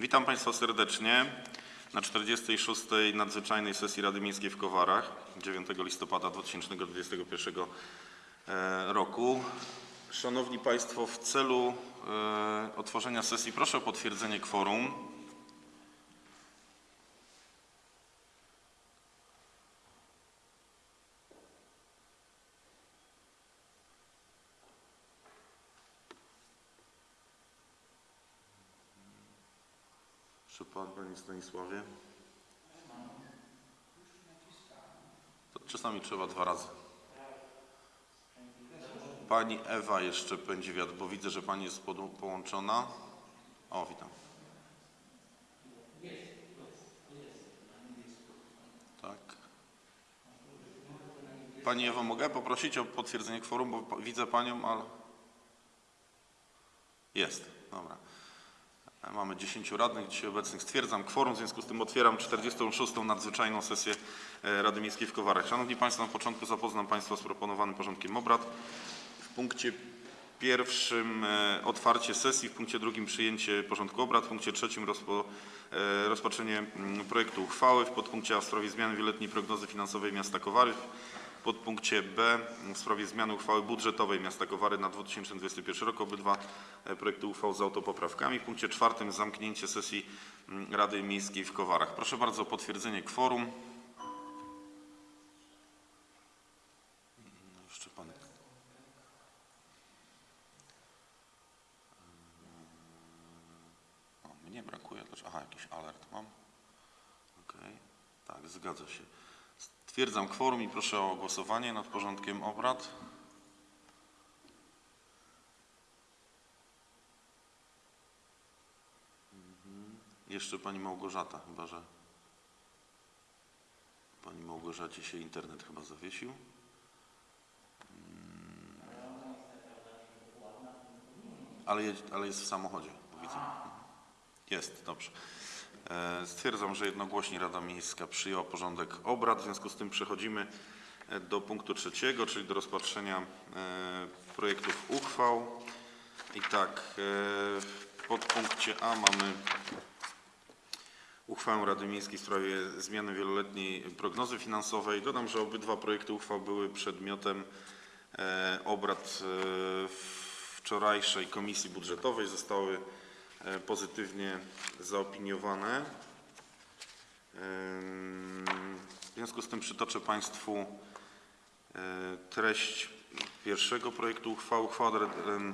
Witam Państwa serdecznie na 46. nadzwyczajnej sesji Rady Miejskiej w Kowarach 9 listopada 2021 e, roku. Szanowni Państwo, w celu e, otworzenia sesji proszę o potwierdzenie kworum. Czy Pan, Panie Stanisławie? To czasami trzeba dwa razy. Pani Ewa jeszcze pędzi wiatr, bo widzę, że Pani jest połączona. O, witam. Tak. Pani Ewo, mogę poprosić o potwierdzenie kworum, bo widzę Panią, ale... Jest, dobra. Mamy 10 radnych dzisiaj obecnych. Stwierdzam kworum, w związku z tym otwieram 46. nadzwyczajną sesję e, Rady Miejskiej w Kowarach. Szanowni Państwo, na początku zapoznam Państwa z proponowanym porządkiem obrad. W punkcie pierwszym e, otwarcie sesji, w punkcie drugim przyjęcie porządku obrad, w punkcie trzecim rozpo, e, rozpatrzenie mm, projektu uchwały, w podpunkcie A w sprawie zmiany wieloletniej prognozy finansowej miasta Kowary, podpunkcie B w sprawie zmiany uchwały budżetowej miasta Kowary na 2021 rok. Obydwa e, projekty uchwał z autopoprawkami. W punkcie czwartym zamknięcie sesji mm, Rady Miejskiej w Kowarach. Proszę bardzo o potwierdzenie kworum. Mm, Jeszcze pan O, mnie brakuje. Aha, jakiś alert mam. Okej, tak, zgadza się. Stwierdzam kworum i proszę o głosowanie nad porządkiem obrad. Mhm. Jeszcze pani Małgorzata, chyba że pani Małgorzacie się internet chyba zawiesił. Ale, ale jest w samochodzie, widzę. Jest, dobrze. E, Stwierdzam, że jednogłośnie Rada Miejska przyjęła porządek obrad. W związku z tym przechodzimy e, do punktu trzeciego, czyli do rozpatrzenia e, projektów uchwał. I tak, w podpunkcie A mamy uchwałę Rady Miejskiej w sprawie zmiany wieloletniej prognozy finansowej. Dodam, że obydwa projekty uchwał były przedmiotem obrad wczorajszej Komisji Budżetowej. Zostały pozytywnie zaopiniowane. W związku z tym przytoczę Państwu e, treść pierwszego projektu uchwały. Uchwała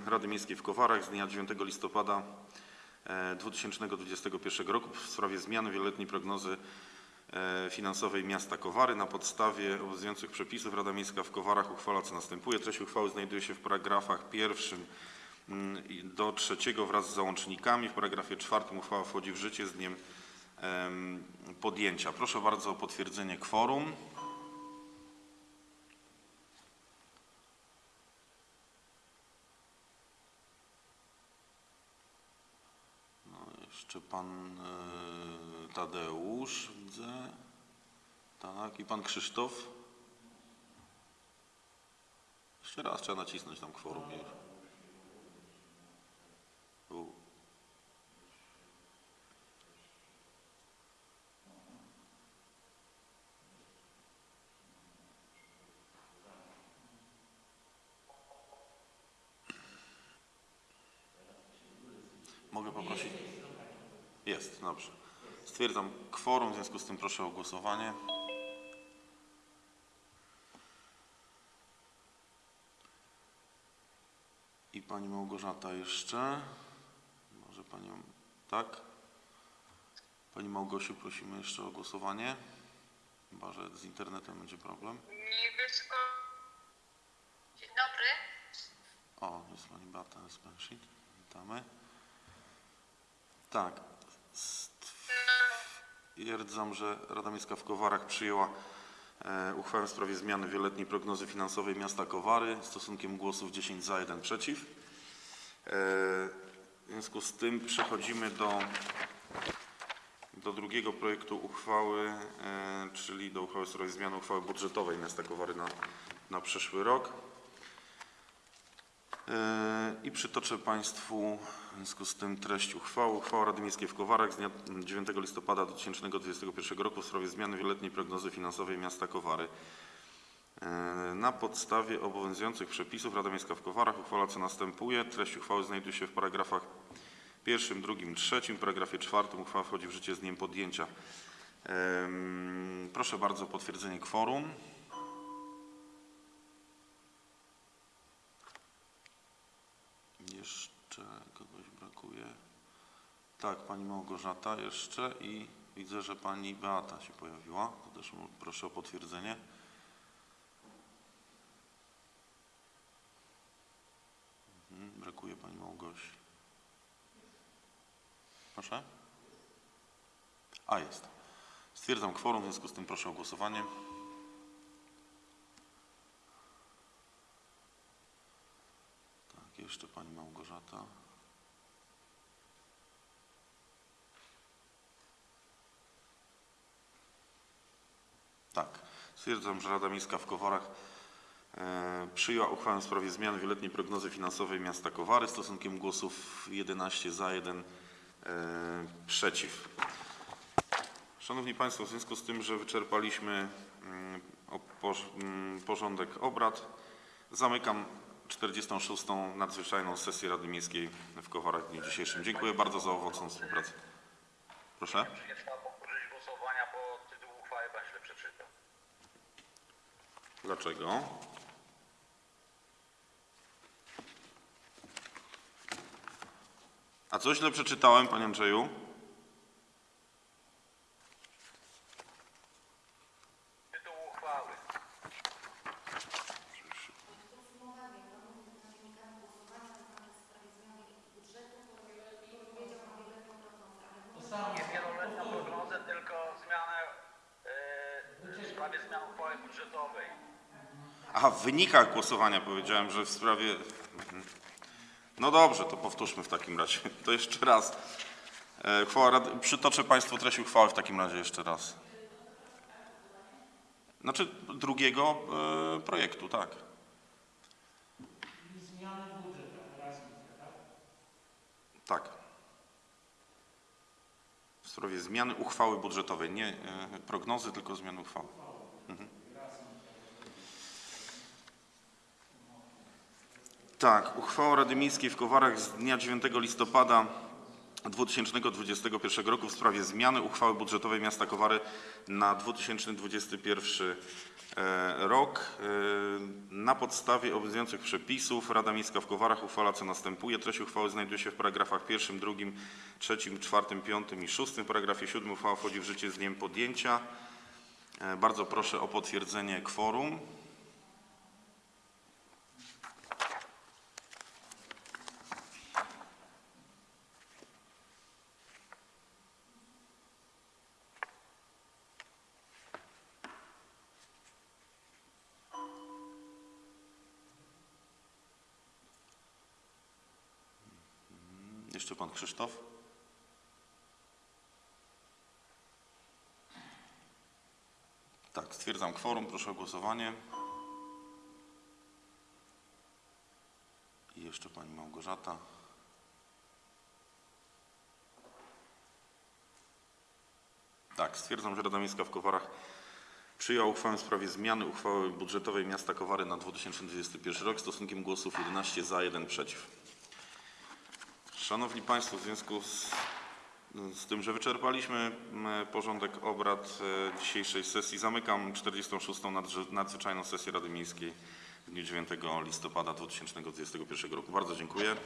Rady- Miejskiej w Kowarach z dnia 9 listopada e, 2021 roku w sprawie zmiany wieloletniej prognozy e, finansowej miasta Kowary. Na podstawie obowiązujących przepisów Rada Miejska w Kowarach uchwala co następuje. Treść uchwały znajduje się w paragrafach pierwszym do trzeciego wraz z załącznikami. W paragrafie czwartym uchwała wchodzi w życie z dniem em, podjęcia. Proszę bardzo o potwierdzenie kworum. No, jeszcze pan e, Tadeusz widzę. Tak, i pan Krzysztof. Jeszcze raz trzeba nacisnąć tam kworum. Mogę poprosić? Jest, dobrze. Stwierdzam kworum, w związku z tym proszę o głosowanie. I pani Małgorzata jeszcze. Może panią. Tak? Pani Małgosiu, prosimy jeszcze o głosowanie. Chyba, że z internetem będzie problem. Niebiesko. Dzień dobry. O, jest pani Beata Spenshit. Witamy. Tak. Stwierdzam, że Rada Miejska w Kowarach przyjęła e, uchwałę w sprawie zmiany wieloletniej prognozy finansowej miasta Kowary stosunkiem głosów 10 za, 1 przeciw. E, w związku z tym przechodzimy do, do drugiego projektu uchwały, e, czyli do uchwały w sprawie zmiany uchwały budżetowej miasta Kowary na, na przyszły rok. I przytoczę Państwu W związku z tym treść uchwały. Uchwała Rady Miejskiej w Kowarach z dnia 9 listopada 2021 roku w sprawie zmiany wieloletniej prognozy finansowej miasta Kowary. E, Na podstawie obowiązujących przepisów Rada Miejska w Kowarach uchwala co następuje. Treść uchwały znajduje się w paragrafach pierwszym, drugim, trzecim. W paragrafie czwartym uchwała wchodzi w życie z dniem podjęcia. Proszę bardzo o potwierdzenie kworum. Tak, pani Małgorzata jeszcze i widzę, że pani Beata się pojawiła. To też proszę o potwierdzenie. Mhm, brakuje pani Małgosi. Proszę? A, jest. Stwierdzam kworum, w związku z tym proszę o głosowanie. Tak, jeszcze pani Małgorzata. Tak. Stwierdzam, że Rada Miejska w Kowarach e, przyjęła uchwałę w sprawie zmiany wieloletniej prognozy finansowej miasta Kowary stosunkiem głosów 11 za, 1 e, przeciw. Szanowni Państwo, w związku z tym, że wyczerpaliśmy mm, mm, porządek obrad, zamykam 46. nadzwyczajną sesję Rady Miejskiej w Kowarach w dniu dzisiejszym. Dziękuję bardzo za owocną współpracę. Proszę. Nie trzeba powtórzyć głosowania, bo tytuł uchwały pan źle przeczytał. Dlaczego? A co źle przeczytałem, panie Andrzeju? Tytuł uchwały. Nie wieloletnią prognozę, tylko zmianę e, w sprawie zmian uchwały budżetowej. Aha, w wynikach głosowania powiedziałem, że w sprawie... Mhm. No dobrze, to powtórzmy w takim razie. To jeszcze raz. E, Uchwała Rady... Przytoczę Państwu treść uchwały w takim razie jeszcze raz. Znaczy drugiego e, projektu, tak. Tak. W sprawie zmiany uchwały budżetowej. Nie e, prognozy, tylko zmiany uchwały. Tak, uchwała Rady Miejskiej w Kowarach z dnia 9 listopada 2021 roku w sprawie zmiany uchwały budżetowej miasta Kowary na 2021 e, rok. E, Na podstawie obowiązujących przepisów Rada Miejska w Kowarach uchwala co następuje. Treść uchwały znajduje się w paragrafach pierwszym, drugim, trzecim, czwartym, piątym i szóstym. W paragrafie siódmym uchwała wchodzi w życie z dniem podjęcia. E, Bardzo proszę o potwierdzenie kworum. Jeszcze pan Krzysztof. Tak, stwierdzam kworum, proszę o głosowanie. I jeszcze pani Małgorzata. Tak, stwierdzam, że Rada Miejska w Kowarach przyjęła uchwałę w sprawie zmiany uchwały budżetowej miasta Kowary na 2021 rok stosunkiem głosów 11 za, 1 przeciw. Szanowni Państwo, w związku z, z tym, że wyczerpaliśmy m, porządek obrad e, dzisiejszej sesji, zamykam 46. nadrze- nadzwyczajną sesję Rady Miejskiej w dniu 9 listopada 2021 roku. Bardzo dziękuję.